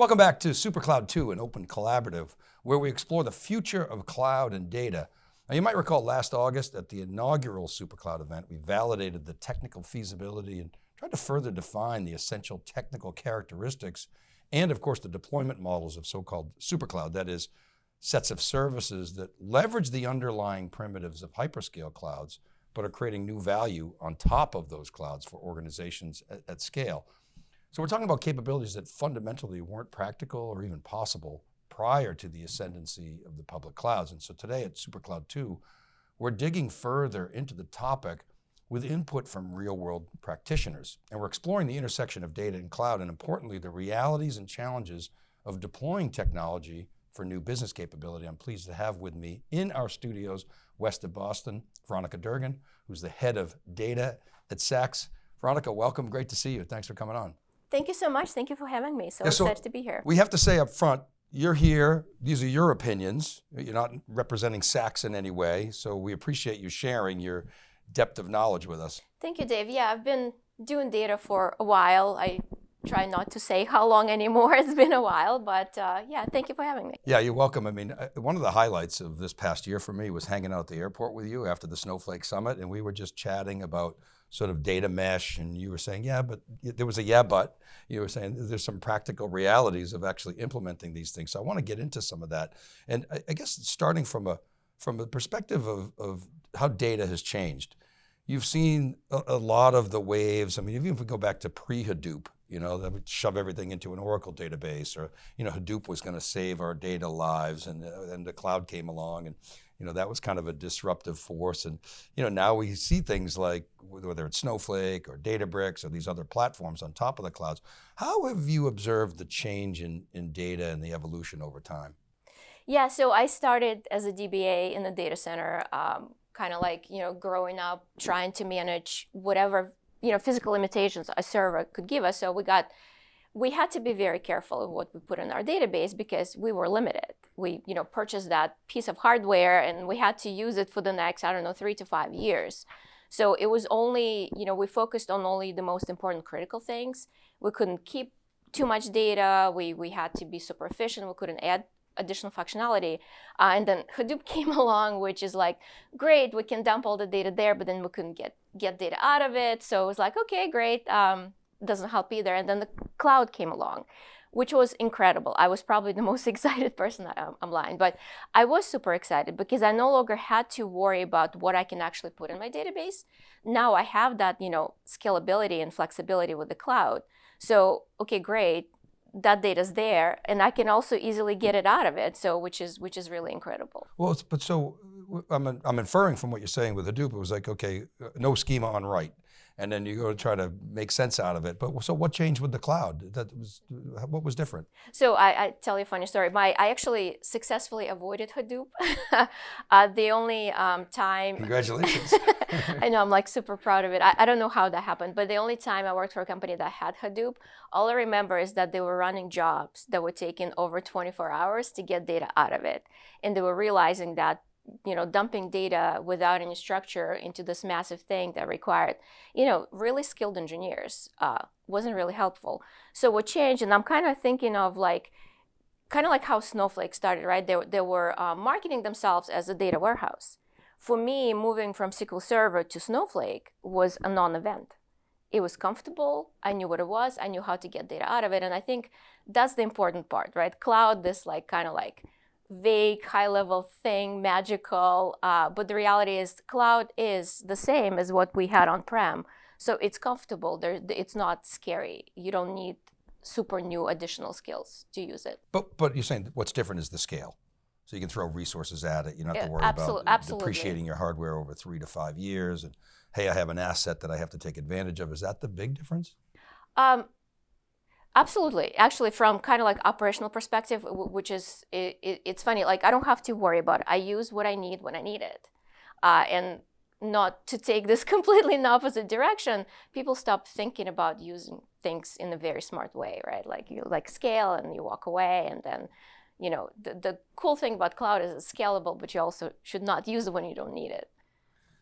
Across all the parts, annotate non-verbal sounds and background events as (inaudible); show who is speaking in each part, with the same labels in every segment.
Speaker 1: Welcome back to SuperCloud 2, an open collaborative, where we explore the future of cloud and data. Now you might recall last August at the inaugural SuperCloud event, we validated the technical feasibility and tried to further define the essential technical characteristics and of course the deployment models of so-called SuperCloud, that is sets of services that leverage the underlying primitives of hyperscale clouds, but are creating new value on top of those clouds for organizations at, at scale. So we're talking about capabilities that fundamentally weren't practical or even possible prior to the ascendancy of the public clouds. And so today at SuperCloud 2, we're digging further into the topic with input from real world practitioners. And we're exploring the intersection of data and cloud and importantly, the realities and challenges of deploying technology for new business capability. I'm pleased to have with me in our studios, west of Boston, Veronica Durgin, who's the head of data at Saks. Veronica, welcome, great to see you. Thanks for coming on.
Speaker 2: Thank you so much. Thank you for having me. So, yeah, so excited to be here.
Speaker 1: We have to say up front, you're here, these are your opinions. You're not representing Saks in any way, so we appreciate you sharing your depth of knowledge with us.
Speaker 2: Thank you, Dave. Yeah, I've been doing data for a while. I try not to say how long anymore. (laughs) It's been a while, but uh, yeah, thank you for having me.
Speaker 1: Yeah, you're welcome. I mean, uh, one of the highlights of this past year for me was hanging out at the airport with you after the Snowflake Summit, and we were just chatting about sort of data mesh and you were saying, yeah, but there was a yeah, but you were saying there's some practical realities of actually implementing these things. So I want to get into some of that. And I, guess starting from a, from a perspective of, of how data has changed, you've seen a, a lot of the waves. I mean, even if we go back to pre-Hadoop, you know, that would shove everything into an Oracle database or, you know, Hadoop was going to save our data lives and, uh, and the cloud came along and, you know, that was kind of a disruptive force. And, you know, now we see things like whether it's Snowflake or Databricks or these other platforms on top of the clouds. How have you observed the change in, in data and the evolution over time?
Speaker 2: Yeah, so I started as a DBA in the data center, um, kind of like, you know, growing up, trying to manage whatever, you know, physical limitations a server could give us. So we got we had to be very careful of what we put in our database because we were limited. We, you know, purchased that piece of hardware and we had to use it for the next, I don't know, three to five years. So it was only, you know, we focused on only the most important critical things. We couldn't keep too much data. We, we had to be super efficient. We couldn't add additional functionality. Uh, and then Hadoop (laughs) came along, which is like, great, we can dump all the data there, but then we couldn't get, get data out of it. So it was like, okay, great. Um, doesn't help either. And then the cloud came along, which was incredible. I was probably the most (laughs) excited person, I'm, um, I'm lying, but I was super excited because I no longer had to worry about what I can actually put in my database. Now I have that, you know, scalability and flexibility with the cloud. So, okay, great, that data's there and I can also easily get it out of it. So, which is, which is really incredible.
Speaker 1: Well, but so I'm, I'm inferring from what you're saying with Hadoop, it was like, okay, uh, no schema on write and then you go to try to make sense out of it. But so what changed with the cloud? That was what was different?
Speaker 2: So I, I tell you a funny story. My I actually successfully avoided Hadoop. (laughs) uh, the only um, time.
Speaker 1: Congratulations. (laughs)
Speaker 2: I know I'm like super proud of it. I, I don't know how that happened, but the only time I worked for a company that had Hadoop, all I remember is that they were running jobs that were taking over 24 hours to get data out of it, and they were realizing that you know, dumping data without any structure into this massive thing that required, you know, really skilled engineers uh, wasn't really helpful. So what changed, and I'm kind of thinking of like, kind of like how Snowflake started, right? They, they were uh, marketing themselves as a data warehouse. For me, moving from SQL Server to Snowflake was a non-event. It was comfortable, I knew what it was, I knew how to get data out of it, and I think that's the important part, right? Cloud, this like kind of like vague, high-level thing, magical, uh, but the reality is cloud is the same as what we had on-prem. So it's comfortable, there, it's not scary. You don't need super new additional skills to use it.
Speaker 1: But, but you're saying what's different is the scale. So you can throw resources at it. You don't have to worry about
Speaker 2: absolutely.
Speaker 1: depreciating your hardware over three to five years. And hey, I have an asset that I have to take advantage of. Is that the big difference? Um,
Speaker 2: Absolutely. Actually, from kind of like operational perspective, which is, it, it, it's funny, like I don't have to worry about it. I use what I need when I need it. Uh, and not to take this (laughs) completely in the opposite direction, people stop thinking about using things in a very smart way, right? Like you like scale and you walk away and then, you know, the, the cool thing about cloud is it's scalable, but you also should not use it when you don't need it.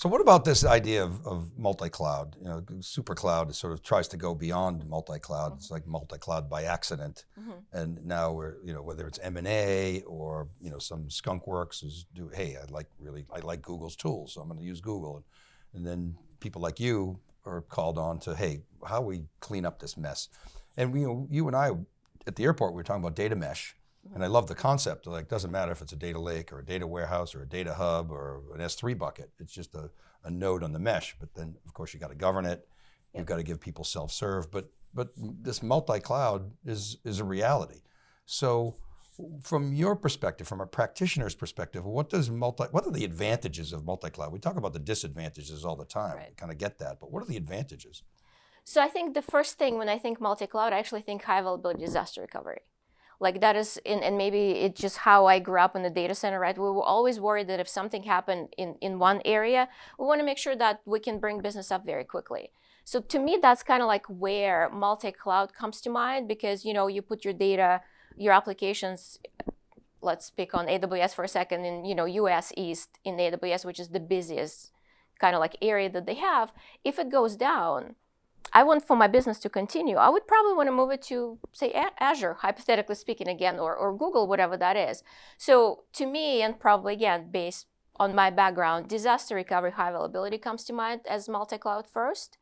Speaker 1: So what about this idea of, of multi-cloud? You know, super cloud sort of tries to go beyond multi-cloud. It's like multi-cloud by accident. Mm-hmm. And now we're, you know, whether it's M&A or, you know, some skunk works is do, hey, I like really, I like Google's tools, so I'm going to use Google. And then people like you are called on to, hey, how we clean up this mess? And we, you and I, at the airport, we were talking about data mesh. And I love the concept. Like, doesn't matter if it's a data lake or a data warehouse or a data hub or an S3 bucket. It's just a, a node on the mesh. But then, of course, you got to govern it. You've got to give people self-serve. But but this multi-cloud is is a reality. So, from your perspective, from a practitioner's perspective, what does multi? What are the advantages of multi-cloud? We talk about the disadvantages all the time.
Speaker 2: Right.
Speaker 1: We kind of get that. But what are the advantages?
Speaker 2: So I think the first thing when I think multi-cloud, I actually think high availability disaster recovery. Like that is, in, and maybe it's just how I grew up in the data center, right? We were always worried that if something happened in, in one area, we want to make sure that we can bring business up very quickly. So to me, that's kind of like where multi-cloud comes to mind because, you know, you put your data, your applications, let's pick on AWS for a second, in, you know, US East in AWS, which is the busiest kind of like area that they have. If it goes down, I want for my business to continue, I would probably want to move it to, say, Azure, hypothetically speaking, again, or, or Google, whatever that is. So to me, and probably again, based on my background, disaster recovery, high availability comes to mind as multi-cloud first.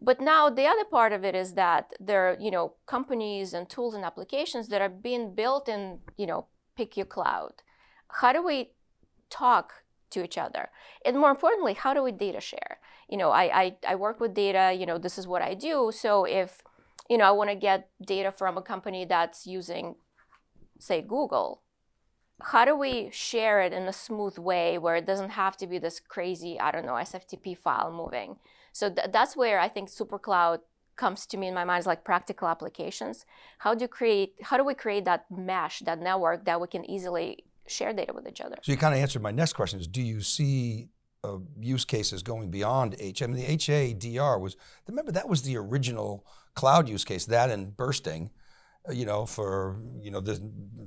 Speaker 2: But now the other part of it is that there are, you know, companies and tools and applications that are being built in, you know, pick your cloud. How do we talk to each other? And more importantly, how do we data share? You know, I, I, I work with data, you know, this is what I do. So if, you know, I want to get data from a company that's using, say, Google, how do we share it in a smooth way where it doesn't have to be this crazy, I don't know, SFTP file moving? So th- that's where I think SuperCloud comes to me in my mind is like practical applications. How do you create? How do we create that mesh, that network that we can easily share data with each other?
Speaker 1: So you kind of answered my next question: Is do you see uh, use cases going beyond H? I mean, the HADR was remember that was the original cloud use case. That and bursting, uh, you know, for you know the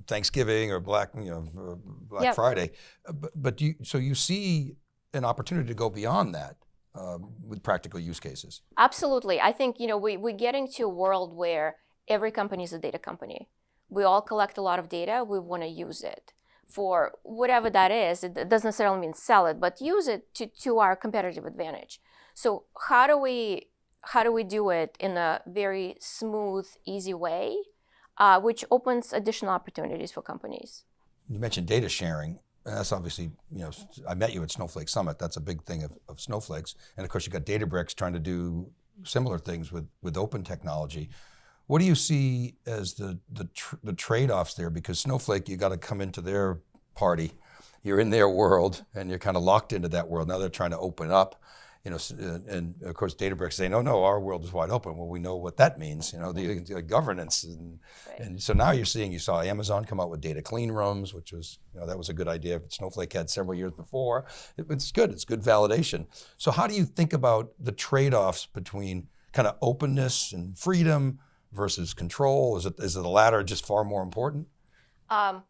Speaker 1: Thanksgiving or Black you know uh, Black
Speaker 2: Yep.
Speaker 1: Friday. Uh, but but you so you see an opportunity to go beyond that um, with practical use cases.
Speaker 2: Absolutely. I think you know we we get into a world where every company is a data company. We all collect a lot of data. We want to use it for whatever that is. It doesn't necessarily mean sell it, but use it to to our competitive advantage. So how do we how do we do it in a very smooth, easy way, uh, which opens additional opportunities for companies?
Speaker 1: You mentioned data sharing. And that's obviously, you know, I met you at Snowflake Summit. That's a big thing of, of Snowflakes. And of course, you've got Databricks trying to do similar things with, with open technology. What do you see as the, the, tr- the trade-offs there? Because Snowflake, you got to come into their party. You're in their world and you're kind of locked into that world. Now they're trying to open up, you know, uh, and of course Databricks say, no, no, our world is wide open. Well, we know what that means, you know, the, the governance. And,
Speaker 2: Right.
Speaker 1: and so now you're seeing, you saw Amazon come out with data clean rooms, which was, you know, that was a good idea. Snowflake had several years before. It- it's good, it's good validation. So how do you think about the trade-offs between kind of openness and freedom versus control? Is it, is it the latter just far more important?
Speaker 2: Um,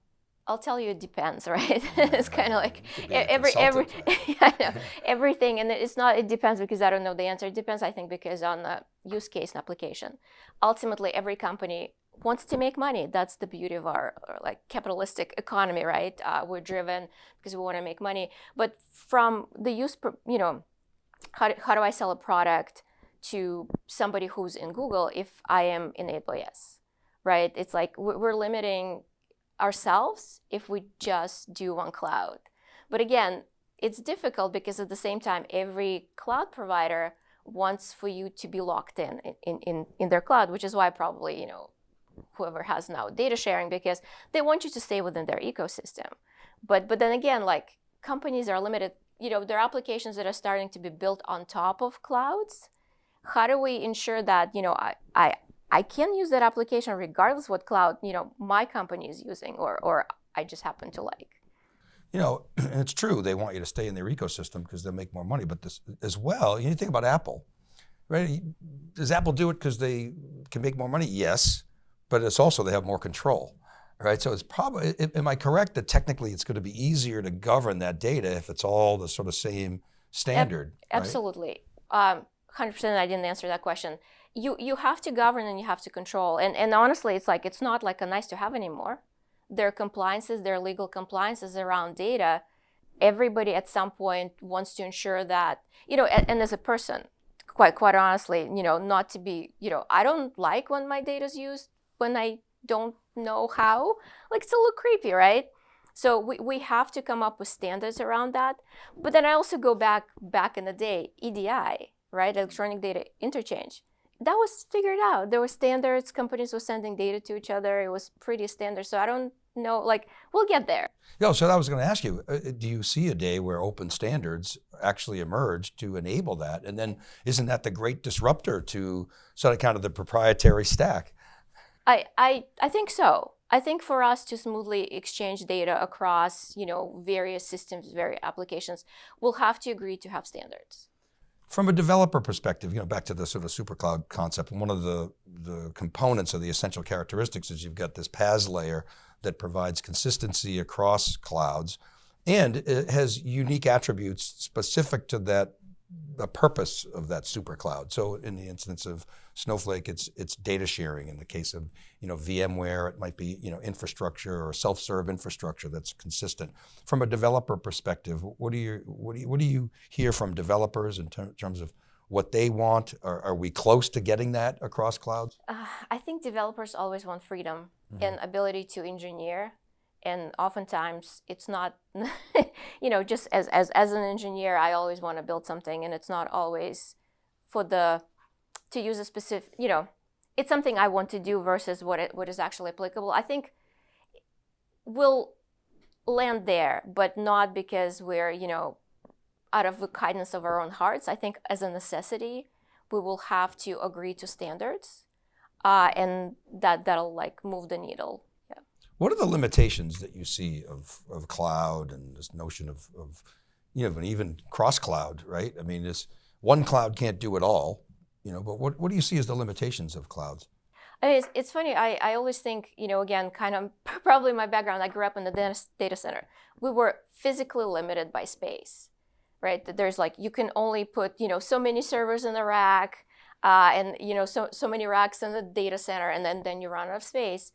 Speaker 2: I'll tell you, it depends, (laughs) right? it's kind of like
Speaker 1: could be a
Speaker 2: every every (laughs) know, everything, and it's not. It depends because I don't know the answer. It depends, I think, because on the use case and application. Ultimately, every company wants to make money. That's the beauty of our, our, like capitalistic economy, right? Uh, we're driven because we want to make money. But from the use, you know, how do, how do I sell a product to somebody who's in Google if I am in AWS, right? It's like we're limiting ourselves if we just do on cloud. But again, it's difficult because at the same time, every cloud provider wants for you to be locked in in, in, in their cloud, which is why probably, you know, whoever has now data sharing because they want you to stay within their ecosystem. But but then again, like companies are limited, you know, there are applications that are starting to be built on top of clouds. How do we ensure that, you know, I, I I can use that application regardless what cloud, you know, my company is using or or I just happen to like.
Speaker 1: You know, (clears throat) and it's true, they want you to stay in their ecosystem because they'll make more money. But this as well, you think about Apple, right? Does Apple do it because they can make more money? Yes, but it's also they have more control, right? So it's probably, am I correct that technically it's going to be easier to govern that data if it's all the sort of same standard. right?
Speaker 2: Absolutely. Um, 100% I didn't answer that question. You, you have to govern and you have to control. And, and honestly, it's like, it's not like a nice to have anymore. There are compliances, there are legal compliances around data. Everybody at some point wants to ensure that, you know, and, and as a person, quite, quite honestly, you know, not to be, you know, I don't like when my data is used when I don't know how. Like, it's a little creepy, right? So we, we have to come up with standards around that. But then I also go back back in the day, EDI, right? Electronic data interchange. That was figured out. There were standards, companies were sending data to each other. It was pretty standard. So I don't know, like, we'll get there.
Speaker 1: Yeah, so I was going to ask you, uh, do you see a day where open standards actually emerge to enable that? And then isn't that the great disruptor to sort of kind of the proprietary stack?
Speaker 2: I, I, I think so. I think for us to smoothly exchange data across, you know, various systems, various applications, we'll have to agree to have standards.
Speaker 1: From a developer perspective, you know, back to the sort of supercloud concept, one of the, the components of the essential characteristics is you've got this PaaS layer that provides consistency across clouds and it has unique attributes specific to that the purpose of that super cloud. So in the instance of Snowflake, it's it's data sharing. In the case of you know VMware, it might be you know infrastructure or self-serve infrastructure that's consistent. From a developer perspective, what do you what do you, what do you hear from developers in ter terms of what they want? Are, are, we close to getting that across clouds?
Speaker 2: Uh, I think developers always want freedom mm -hmm. and ability to engineer and oftentimes it's not (laughs) you know just as, as as an engineer i always want to build something and it's not always for the to use a specific you know it's something i want to do versus what it what is actually applicable. I think we'll land there but not because we're you know out of the kindness of our own hearts. I think as a necessity we will have to agree to standards uh, and that that'll like move the needle
Speaker 1: what are the limitations that you see of, of cloud and this notion of, of you know, even cross cloud, right? I mean, this one cloud can't do it all, you know, but what, what do you see as the limitations of clouds?
Speaker 2: It's, it's funny, I, I always think, you know, again, kind of (laughs) probably my background, I grew up in the data, center. We were physically limited by space, right? There's like, you can only put, you know, so many servers in the rack, uh, and, you know, so, so many racks in the data center, and then, then you run out of space.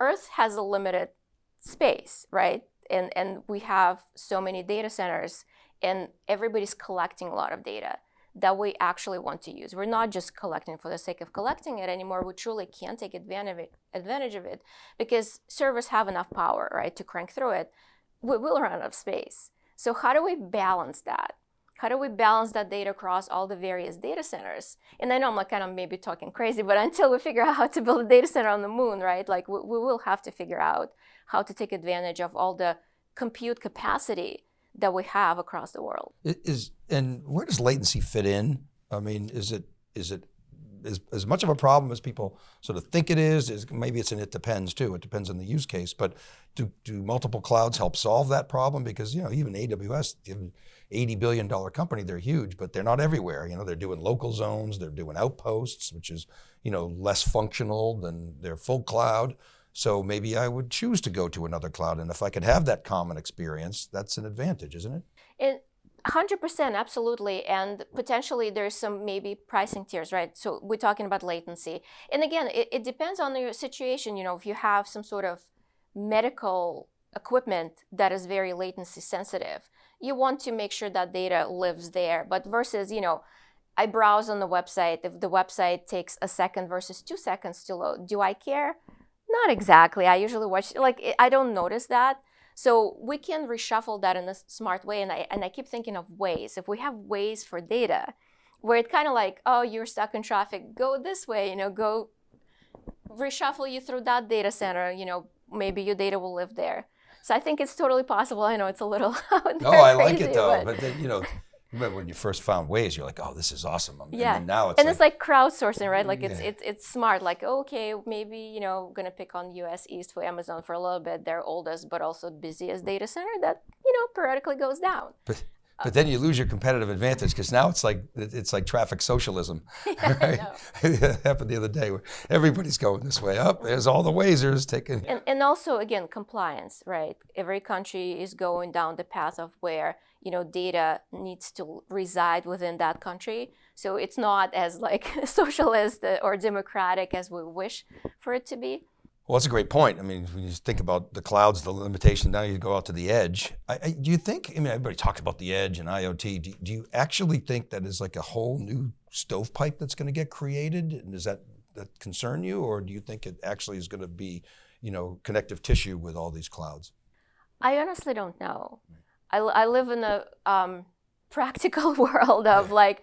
Speaker 2: Earth has a limited space, right? And, and we have so many data centers and everybody's collecting a lot of data that we actually want to use. We're not just collecting for the sake of collecting it anymore. We truly can't take advantage of it because servers have enough power, right, to crank through it. We will run out of space. So how do we balance that? How do we balance that data across all the various data centers? And I know I'm like kind of maybe talking crazy, but (laughs) until we figure out how to build a data center on the moon, right? Like we, we will have to figure out how to take advantage of all the compute capacity that we have across the world.
Speaker 1: Is and where does latency fit in? I mean, is it is it as, as much of a problem as people sort of think it is, is maybe it's an it depends too, it depends on the use case, but do, do multiple clouds help solve that problem? Because you know, even AWS, $80 billion company, they're huge, but they're not everywhere. You know, they're doing local zones, they're doing outposts, which is, you know, less functional than their full cloud. So maybe I would choose to go to another cloud. And if I could have that common experience, that's an advantage, isn't it?
Speaker 2: It 100% absolutely and potentially there's some maybe pricing tiers right so we're talking about latency and again it, it depends on your situation you know if you have some sort of medical equipment that is very latency sensitive you want to make sure that data lives there. But versus, you know, I browse on the website, if the website takes a second versus two seconds to load, do I care? Not exactly. I usually watch, like, I don't notice that. So we can reshuffle that in a smart way. And I, and I keep thinking of ways. If we have ways for data, where it's kind of like, oh, you're stuck in traffic, go this way, you know, go reshuffle you through that data center, you know, maybe your data will live there. So I think it's totally possible. I know it's a little (laughs)
Speaker 1: No, I (laughs) like it though. But, but then, you know, remember when you first found Waze, you're like, oh, this is awesome. And
Speaker 2: yeah. now it's and like, it's like crowdsourcing, right? Like it's yeah. it's it's smart. Like okay, maybe you know, gonna pick on U.S. East for Amazon for a little bit. Their oldest but also busiest mm. data center that you know periodically goes down.
Speaker 1: But But then you lose your competitive advantage because now it's like it's like traffic socialism. (laughs) Right? it (laughs) happened the other day where everybody's going this way. Up there's all the Wazers taking.
Speaker 2: and, and also again compliance right every country is going down the path of where you know data needs to reside within that country so it's not as like (laughs) socialist or democratic as we wish for it to be
Speaker 1: Well, that's a great point. I mean, when you think about the clouds, the limitation, now you go out to the edge. I, I, do you think, I mean, everybody talks about the edge and IoT. Do, do you actually think that is like a whole new stovepipe that's going to get created? And does that, that concern you? Or do you think it actually is going to be, you know, connective tissue with all these clouds?
Speaker 2: i honestly don't know i, I live in a um, (laughs) practical (laughs) world of like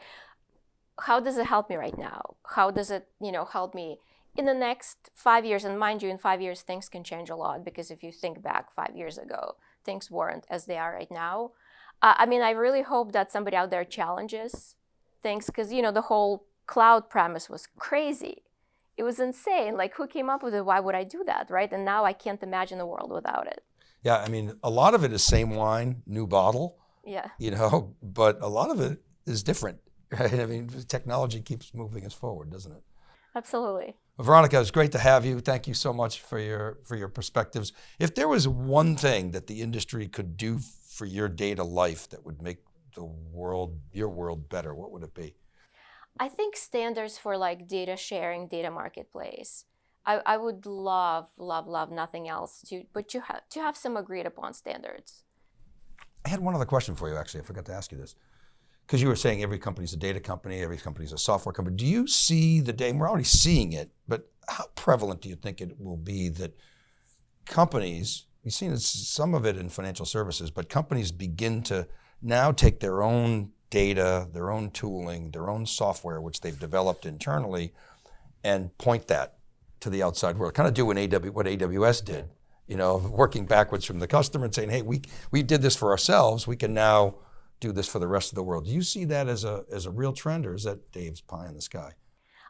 Speaker 2: how does it help me right now how does it you know help me in the next five years and mind you in five years things can change a lot because if you think back five years ago things weren't as they are right now. Uh, i mean i really hope that somebody out there challenges things because you know the whole cloud premise was crazy. It was insane. Like who came up with it? Why would i do that right? And now i can't imagine a world without it.
Speaker 1: Yeah, I mean, a lot of it is same wine, new bottle,
Speaker 2: yeah.
Speaker 1: you know, (laughs) but a lot of it is different, (laughs) right? I mean, technology keeps moving us forward, doesn't it?
Speaker 2: absolutely
Speaker 1: Veronica, it's great to have you. Thank you so much for your for your perspectives. If there was one thing that the industry could do for your data life that would make the world, your world better, what would it be?
Speaker 2: I think standards for like data sharing, data marketplace. I, I would love, love, love nothing else to, but you have to have some agreed upon standards.
Speaker 1: I had one other question for you, actually. I forgot to ask you this. Because you were saying every company's a data company, every company's a software company. Do you see the day, we're already seeing it, but how prevalent do you think it will be that companies, you've seen some of it in financial services, but companies begin to now take their own data, their own tooling, their own software, which they've developed internally, and point that to the outside world. Kind of do what AWS did, you know, working backwards from the customer and saying, hey, we, we did this for ourselves, we can now do this for the rest of the world. Do you see that as a, as a real trend or is that Dave's pie in the sky?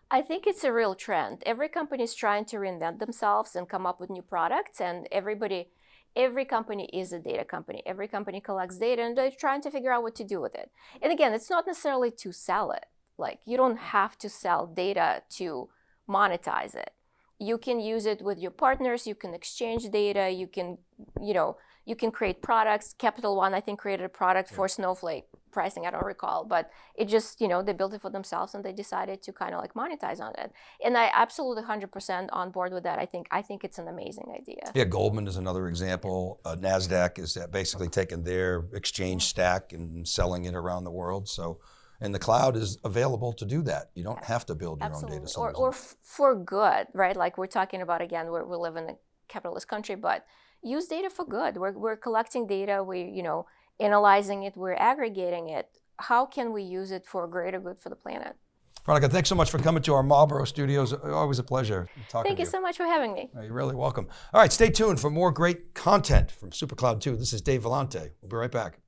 Speaker 2: I think it's a real trend. Every company is trying to reinvent themselves and come up with new products, and everybody, every company is a data company. Every company collects data, and they're trying to figure out what to do with it. And again, it's not necessarily to sell it. Like you don't have to sell data to monetize it. You can use it with your partners. You can exchange data. You can, you know, you can create products. Capital One, I think, created a product for Snowflake pricing. I don't recall, but it just, you know, they built it for themselves and they decided to kind of like monetize on it. And I absolutely 100% on board with that. I think I think it's an amazing idea.
Speaker 1: Yeah, Goldman is another example. Uh, NASDAQ is basically taking their exchange stack and selling it around the world. So, and the cloud is available to do that. You don't have to build your own
Speaker 2: Absolutely.
Speaker 1: data
Speaker 2: Or,
Speaker 1: centers.
Speaker 2: or f- for good, right? Like we're talking about again, we're, we live in a capitalist country, but use data for good. We're, we're collecting data, we, you know, analyzing it, we're aggregating it. How can we use it for greater good for the planet?
Speaker 1: Veronica, thanks so much for coming to our Marlborough studios. Always a pleasure talking to you.
Speaker 2: Thank you so much for having me.
Speaker 1: You're really welcome. All right, stay tuned for more great content from SuperCloud 2. This is Dave Vellante. We'll be right back.